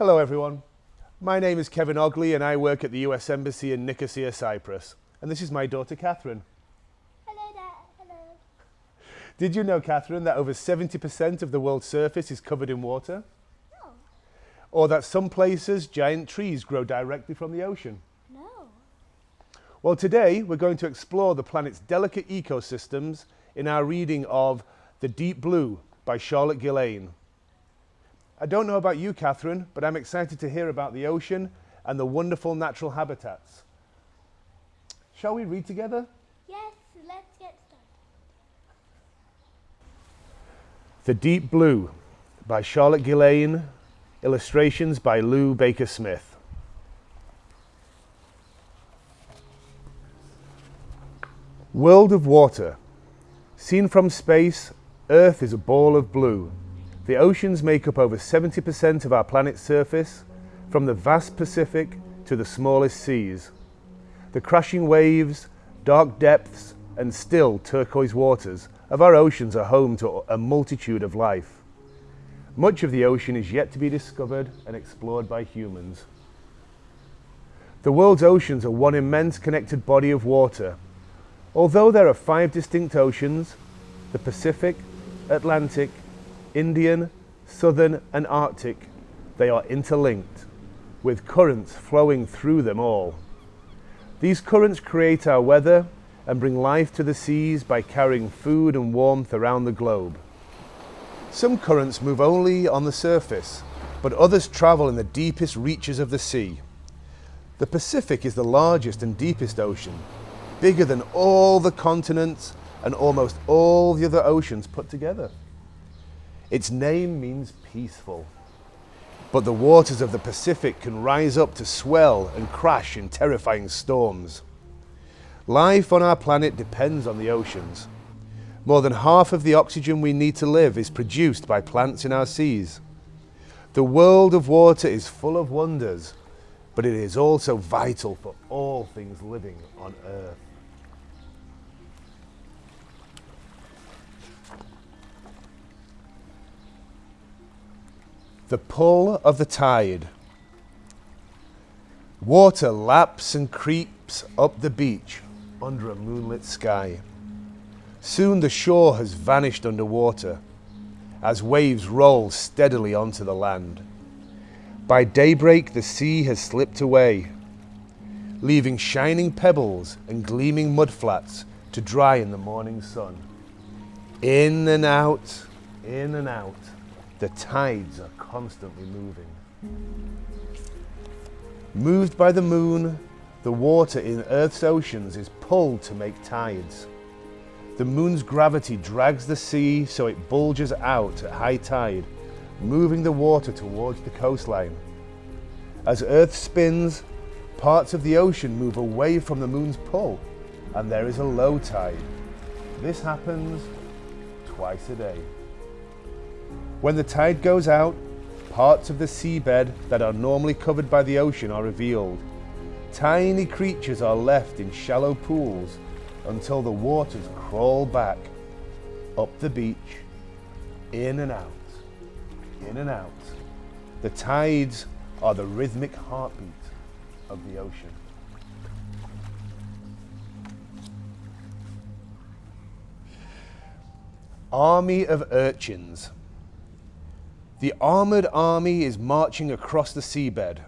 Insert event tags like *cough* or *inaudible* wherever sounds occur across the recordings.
Hello everyone. My name is Kevin Ogley and I work at the US Embassy in Nicosia, Cyprus. And this is my daughter Catherine. Hello there. Hello. Did you know, Catherine, that over 70% of the world's surface is covered in water? No. Or that some places giant trees grow directly from the ocean? No. Well, today we're going to explore the planet's delicate ecosystems in our reading of The Deep Blue by Charlotte Guillain. I don't know about you, Catherine, but I'm excited to hear about the ocean and the wonderful natural habitats. Shall we read together? Yes, let's get started. The Deep Blue by Charlotte Guillain, illustrations by Lou Baker Smith. World of water. Seen from space, Earth is a ball of blue. The oceans make up over 70% of our planet's surface, from the vast Pacific to the smallest seas. The crashing waves, dark depths, and still turquoise waters of our oceans are home to a multitude of life. Much of the ocean is yet to be discovered and explored by humans. The world's oceans are one immense connected body of water. Although there are five distinct oceans, the Pacific, Atlantic, Indian, Southern and Arctic, they are interlinked, with currents flowing through them all. These currents create our weather and bring life to the seas by carrying food and warmth around the globe. Some currents move only on the surface, but others travel in the deepest reaches of the sea. The Pacific is the largest and deepest ocean, bigger than all the continents and almost all the other oceans put together. Its name means peaceful. But the waters of the Pacific can rise up to swell and crash in terrifying storms. Life on our planet depends on the oceans. More than half of the oxygen we need to live is produced by plants in our seas. The world of water is full of wonders, but it is also vital for all things living on Earth. The pull of the tide. Water laps and creeps up the beach under a moonlit sky. Soon the shore has vanished under water as waves roll steadily onto the land. By daybreak, the sea has slipped away, leaving shining pebbles and gleaming mudflats to dry in the morning sun. In and out, in and out, the tides are constantly moving. Moved by the moon, the water in Earth's oceans is pulled to make tides. The moon's gravity drags the sea so it bulges out at high tide, moving the water towards the coastline. As Earth spins, parts of the ocean move away from the moon's pull, and there is a low tide. This happens twice a day. When the tide goes out, parts of the seabed that are normally covered by the ocean are revealed. Tiny creatures are left in shallow pools until the waters crawl back up the beach, in and out, in and out. The tides are the rhythmic heartbeat of the ocean. Army of Urchins. The armoured army is marching across the seabed.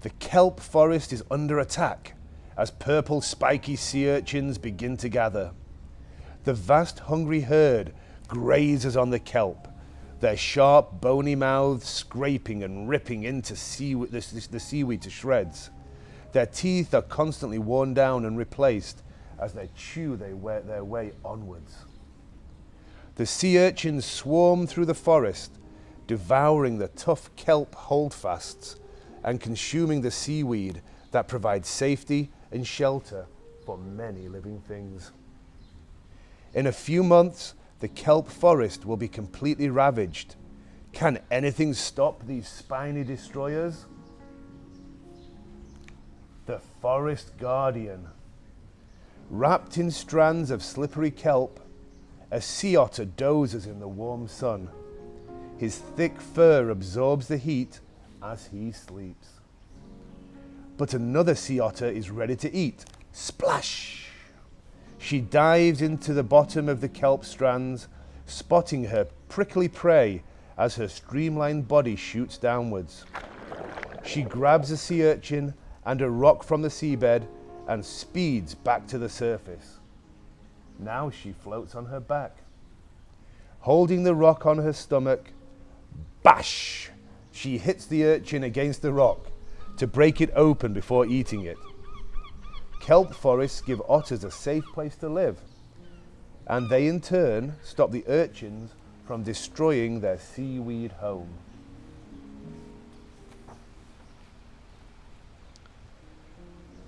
The kelp forest is under attack as purple spiky sea urchins begin to gather. The vast hungry herd grazes on the kelp, their sharp bony mouths scraping and ripping into sea the, the seaweed to shreds. Their teeth are constantly worn down and replaced as they chew their way onwards. The sea urchins swarm through the forest, devouring the tough kelp holdfasts and consuming the seaweed that provides safety and shelter for many living things. In a few months, the kelp forest will be completely ravaged. Can anything stop these spiny destroyers? The Forest Guardian. Wrapped in strands of slippery kelp, a sea otter dozes in the warm sun. His thick fur absorbs the heat as he sleeps. But another sea otter is ready to eat. Splash! She dives into the bottom of the kelp strands, spotting her prickly prey as her streamlined body shoots downwards. She grabs a sea urchin and a rock from the seabed and speeds back to the surface. Now she floats on her back. Holding the rock on her stomach, bash! She hits the urchin against the rock to break it open before eating it. Kelp forests give otters a safe place to live, and they in turn stop the urchins from destroying their seaweed home.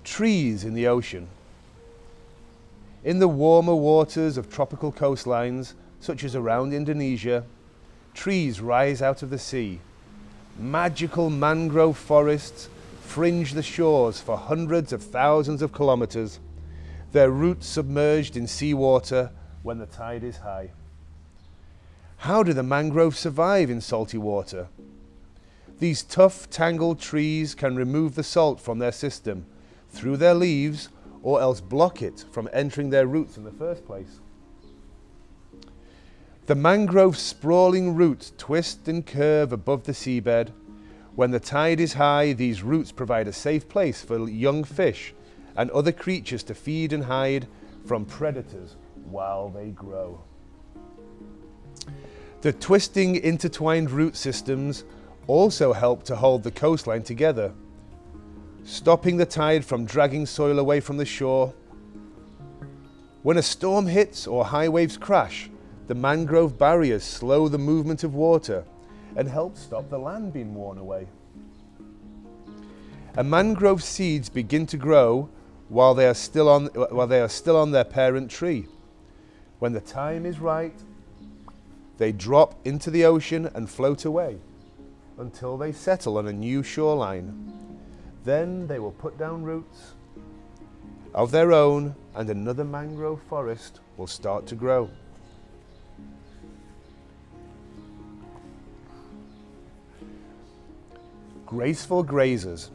Trees in the ocean. In the warmer waters of tropical coastlines, such as around Indonesia, trees rise out of the sea. Magical mangrove forests fringe the shores for hundreds of thousands of kilometers, their roots submerged in seawater when the tide is high. How do the mangroves survive in salty water? These tough, tangled trees can remove the salt from their system through their leaves or else block it from entering their roots in the first place. The mangrove's sprawling roots twist and curve above the seabed. When the tide is high, these roots provide a safe place for young fish and other creatures to feed and hide from predators while they grow. The twisting intertwined root systems also help to hold the coastline together, stopping the tide from dragging soil away from the shore. When a storm hits or high waves crash, the mangrove barriers slow the movement of water and help stop the land being worn away. A mangrove seeds begin to grow while they are still on, while they are still on their parent tree. When the time is right, they drop into the ocean and float away until they settle on a new shoreline. Then they will put down roots of their own and another mangrove forest will start to grow. Graceful grazers.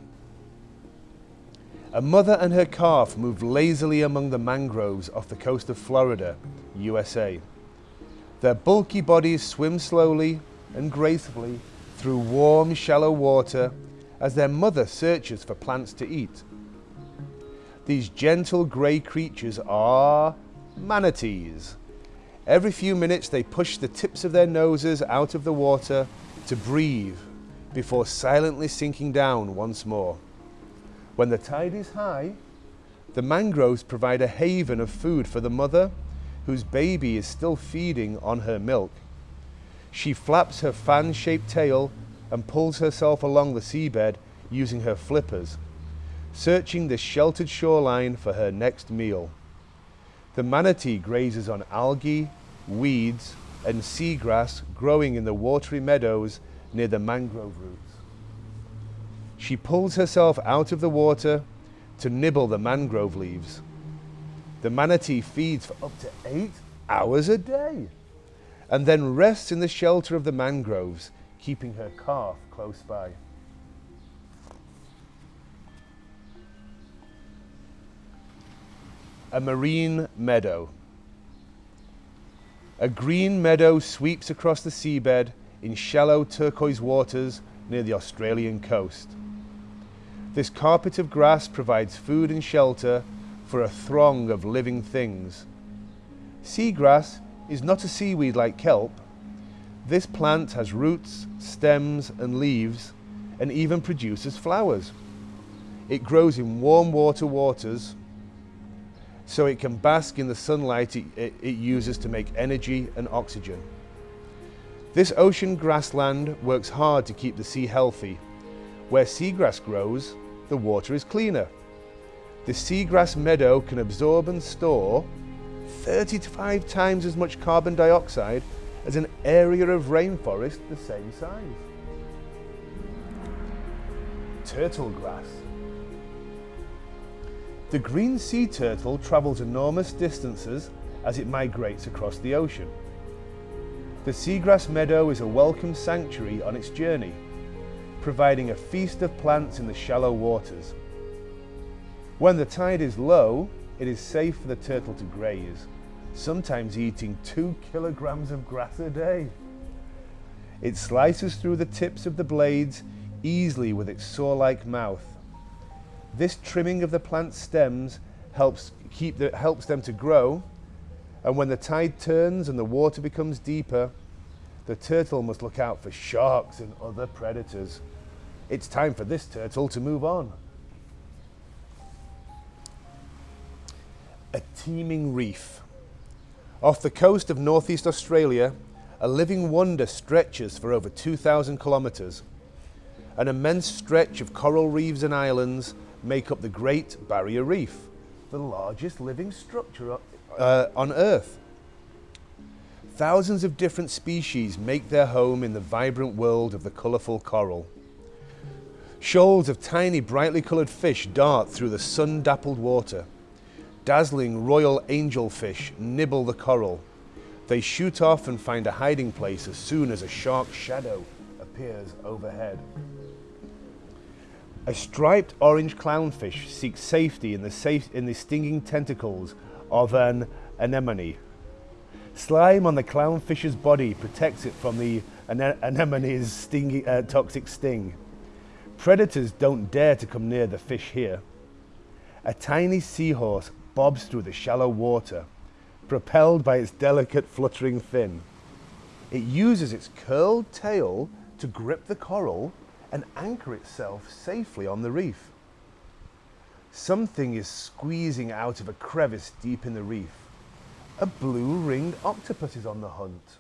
A mother and her calf move lazily among the mangroves off the coast of Florida, USA. Their bulky bodies swim slowly and gracefully through warm, shallow water as their mother searches for plants to eat. These gentle grey creatures are manatees. Every few minutes they push the tips of their noses out of the water to breathe before silently sinking down once more. When the tide is high, the mangroves provide a haven of food for the mother whose baby is still feeding on her milk. She flaps her fan shaped tail and pulls herself along the seabed using her flippers, searching the sheltered shoreline for her next meal. The manatee grazes on algae, weeds, and seagrass growing in the watery meadows near the mangrove roots. She pulls herself out of the water to nibble the mangrove leaves. The manatee feeds for up to eight hours a day and then rests in the shelter of the mangroves, keeping her calf close by. A marine meadow. A green meadow sweeps across the seabed in shallow turquoise waters near the Australian coast. This carpet of grass provides food and shelter for a throng of living things. Seagrass is not a seaweed like kelp. This plant has roots, stems and leaves and even produces flowers. It grows in warm water waters so it can bask in the sunlight it, it, it uses to make energy and oxygen. This ocean grassland works hard to keep the sea healthy. Where seagrass grows, the water is cleaner. The seagrass meadow can absorb and store 35 times as much carbon dioxide as an area of rainforest the same size. Turtle grass. The green sea turtle travels enormous distances as it migrates across the ocean. The seagrass meadow is a welcome sanctuary on its journey. providing a feast of plants in the shallow waters. When the tide is low, it is safe for the turtle to graze, sometimes eating two kilograms of grass a day. It slices through the tips of the blades easily with its saw-like mouth. This trimming of the plant's stems helps, keep the, helps them to grow, and when the tide turns and the water becomes deeper, the turtle must look out for sharks and other predators. It's time for this turtle to move on. A teeming reef. Off the coast of northeast Australia, a living wonder stretches for over 2,000 kilometres. An immense stretch of coral reefs and islands make up the Great Barrier Reef, the largest living structure uh, on Earth. Thousands of different species make their home in the vibrant world of the colourful coral. Shoals of tiny brightly coloured fish dart through the sun-dappled water. Dazzling royal angelfish nibble the coral. They shoot off and find a hiding place as soon as a shark shadow appears overhead. A striped orange clownfish seeks safety in the, safe, in the stinging tentacles of an anemone. Slime on the clownfish's body protects it from the anemone's stingy, uh, toxic sting. Predators don't dare to come near the fish here. A tiny seahorse bobs through the shallow water, propelled by its delicate fluttering fin. It uses its curled tail to grip the coral and anchor itself safely on the reef. Something is squeezing out of a crevice deep in the reef. A blue-ringed octopus is on the hunt.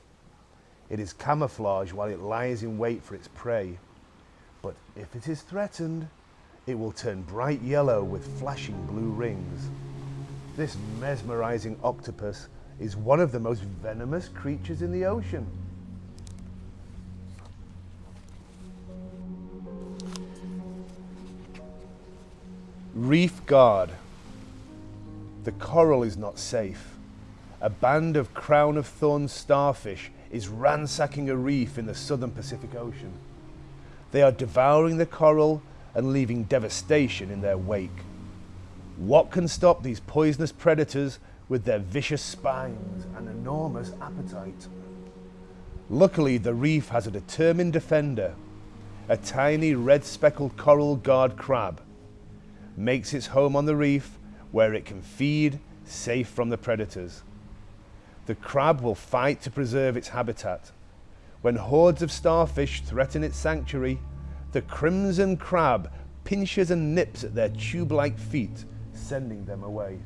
It is camouflaged while it lies in wait for its prey. But if it is threatened, it will turn bright yellow with flashing blue rings. This mesmerizing octopus is one of the most venomous creatures in the ocean. Reef Guard. The coral is not safe. A band of crown of thorns starfish is ransacking a reef in the southern Pacific Ocean. They are devouring the coral and leaving devastation in their wake. What can stop these poisonous predators with their vicious spines and enormous appetite? Luckily, the reef has a determined defender, a tiny red speckled coral guard crab makes its home on the reef where it can feed safe from the predators. The crab will fight to preserve its habitat. When hordes of starfish threaten its sanctuary, the crimson crab pinches and nips at their tube-like feet, sending them away.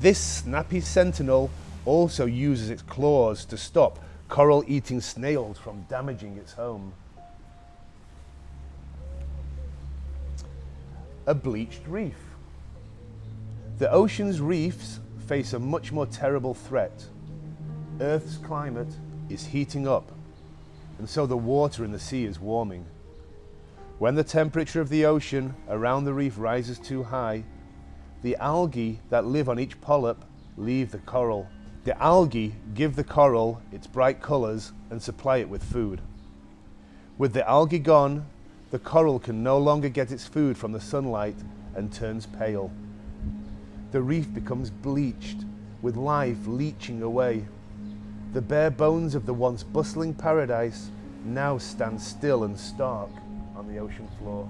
This snappy sentinel also uses its claws to stop coral-eating snails from damaging its home. A bleached reef. The ocean's reefs face a much more terrible threat. Earth's climate is heating up, and so the water in the sea is warming. When the temperature of the ocean around the reef rises too high, the algae that live on each polyp leave the coral. The algae give the coral its bright colours and supply it with food. With the algae gone, the coral can no longer get its food from the sunlight and turns pale. The reef becomes bleached, with life leaching away. The bare bones of the once bustling paradise now stand still and stark on the ocean floor.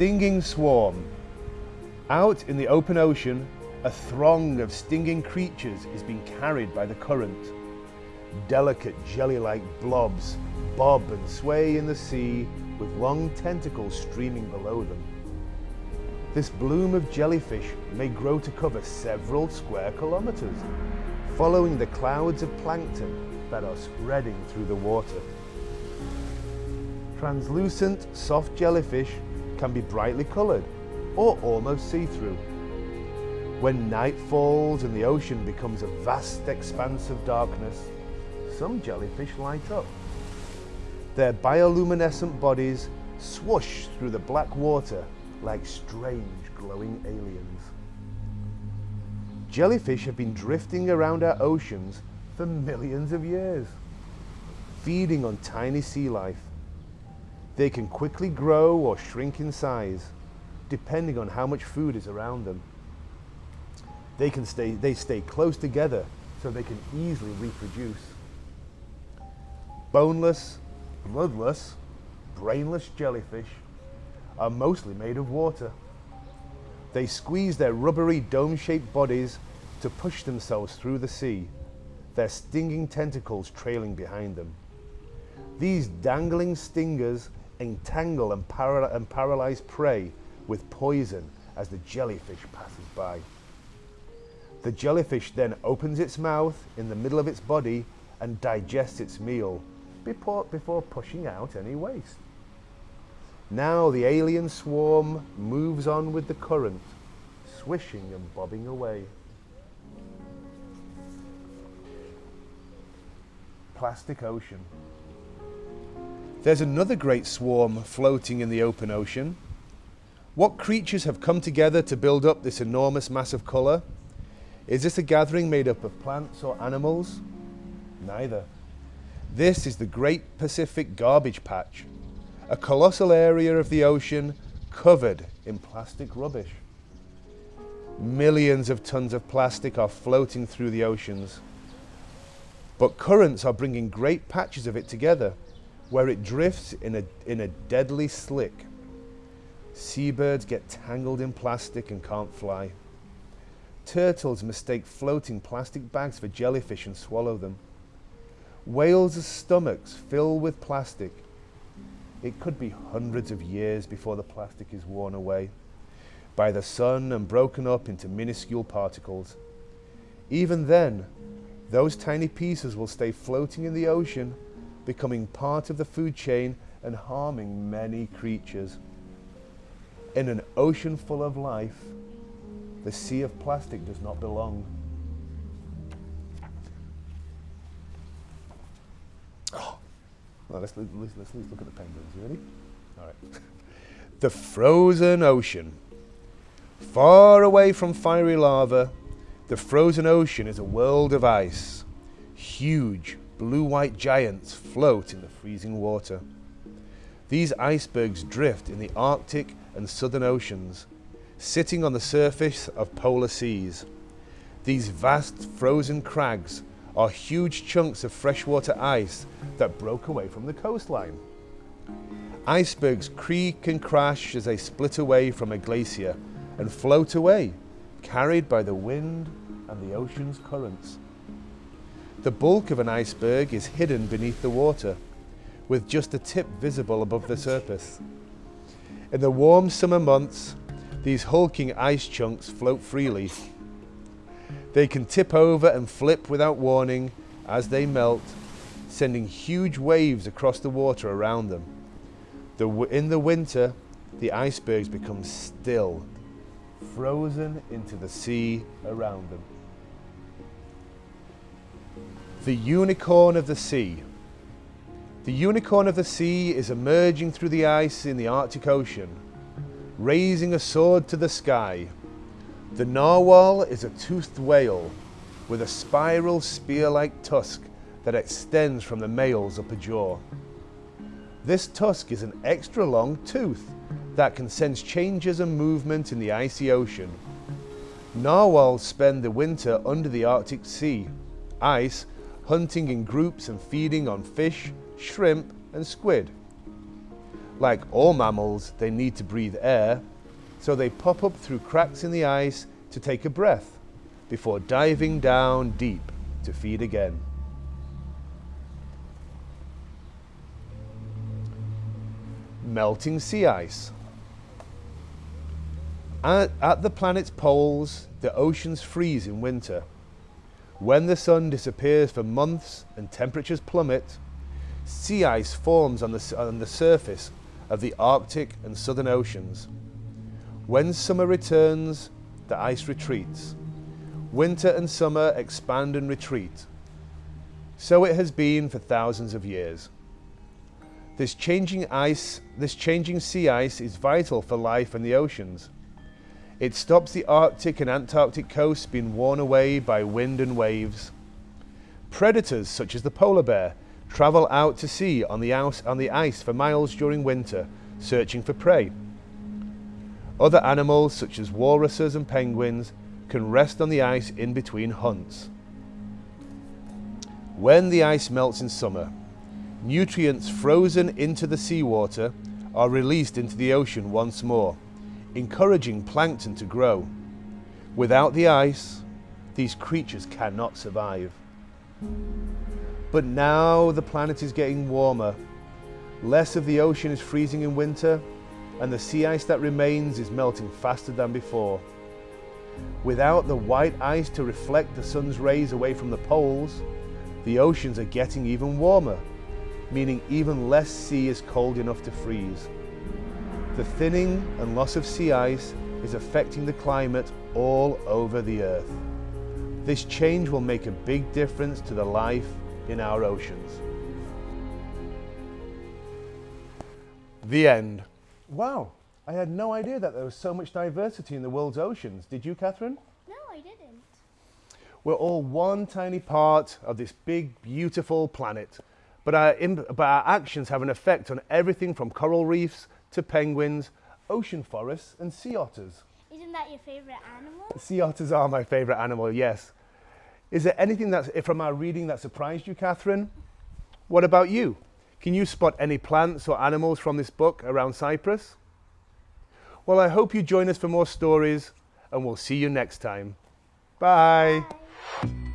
Stinging swarm. Out in the open ocean, a throng of stinging creatures is being carried by the current. Delicate jelly-like blobs bob and sway in the sea with long tentacles streaming below them. This bloom of jellyfish may grow to cover several square kilometers, following the clouds of plankton that are spreading through the water. Translucent, soft jellyfish can be brightly coloured or almost see-through. When night falls and the ocean becomes a vast expanse of darkness, some jellyfish light up. Their bioluminescent bodies swoosh through the black water like strange glowing aliens. Jellyfish have been drifting around our oceans for millions of years, feeding on tiny sea life. They can quickly grow or shrink in size, depending on how much food is around them. They can stay, they stay close together so they can easily reproduce. Boneless, bloodless, brainless jellyfish are mostly made of water. They squeeze their rubbery dome-shaped bodies to push themselves through the sea, their stinging tentacles trailing behind them. These dangling stingers entangle and, para- and paralyze prey with poison as the jellyfish passes by. The jellyfish then opens its mouth in the middle of its body and digests its meal before, before pushing out any waste. Now the alien swarm moves on with the current, swishing and bobbing away. Plastic Ocean. There's another great swarm floating in the open ocean. What creatures have come together to build up this enormous mass of colour? Is this a gathering made up of plants or animals? Neither. This is the Great Pacific Garbage Patch, a colossal area of the ocean covered in plastic rubbish. Millions of tons of plastic are floating through the oceans, but currents are bringing great patches of it together where it drifts in a, in a deadly slick. Seabirds get tangled in plastic and can't fly. Turtles mistake floating plastic bags for jellyfish and swallow them. Whales' stomachs fill with plastic. It could be hundreds of years before the plastic is worn away by the sun and broken up into minuscule particles. Even then, those tiny pieces will stay floating in the ocean, becoming part of the food chain and harming many creatures. In an ocean full of life, the sea of plastic does not belong. Oh, well, let's, let's, let's, let's look at the penguins. You ready? All right. *laughs* the frozen ocean. Far away from fiery lava, the frozen ocean is a world of ice. Huge blue-white giants float in the freezing water. These icebergs drift in the Arctic and Southern Oceans, sitting on the surface of polar seas. These vast frozen crags are huge chunks of freshwater ice that broke away from the coastline. Icebergs creak and crash as they split away from a glacier and float away, carried by the wind and the ocean's currents. The bulk of an iceberg is hidden beneath the water, with just the tip visible above the surface. In the warm summer months, these hulking ice chunks float freely. They can tip over and flip without warning as they melt, sending huge waves across the water around them. The in the winter, the icebergs become still, frozen into the sea around them. The unicorn of the sea. The unicorn of the sea is emerging through the ice in the Arctic Ocean, raising a sword to the sky. The narwhal is a toothed whale with a spiral spear-like tusk that extends from the male's upper jaw. This tusk is an extra long tooth that can sense changes and movement in the icy ocean. Narwhals spend the winter under the Arctic Sea, ice, hunting in groups and feeding on fish, shrimp and squid. Like all mammals, they need to breathe air, so they pop up through cracks in the ice to take a breath before diving down deep to feed again. Melting sea ice. At, at, the planet's poles, the oceans freeze in winter. When the sun disappears for months and temperatures plummet, sea ice forms on the, on the surface of the Arctic and Southern Oceans. When summer returns, the ice retreats. Winter and summer expand and retreat. So it has been for thousands of years. This changing ice, this changing sea ice is vital for life in the oceans. It stops the Arctic and Antarctic coasts being worn away by wind and waves. Predators such as the polar bear travel out to sea on the, ice, on the ice for miles during winter, searching for prey. Other animals such as walruses and penguins can rest on the ice in between hunts. When the ice melts in summer, nutrients frozen into the seawater are released into the ocean once more, encouraging plankton to grow. Without the ice, these creatures cannot survive. But now the planet is getting warmer. Less of the ocean is freezing in winter, and the sea ice that remains is melting faster than before. Without the white ice to reflect the sun's rays away from the poles, the oceans are getting even warmer, meaning even less sea is cold enough to freeze. The thinning and loss of sea ice is affecting the climate all over the Earth. This change will make a big difference to the life in our oceans. The end. Wow, I had no idea that there was so much diversity in the world's oceans. Did you, Catherine? No, I didn't. We're all one tiny part of this big, beautiful planet, but our, but our actions have an effect on everything from coral reefs to penguins, ocean forests, and sea otters. Isn't that your favorite animal? Sea otters are my favourite animal, yes. Is there anything that's, eh, from our reading that surprised you, Catherine? What about you? Can you spot any plants or animals from this book around Cyprus? Well, I hope you join us for more stories, and we'll see you next time. Bye. Bye.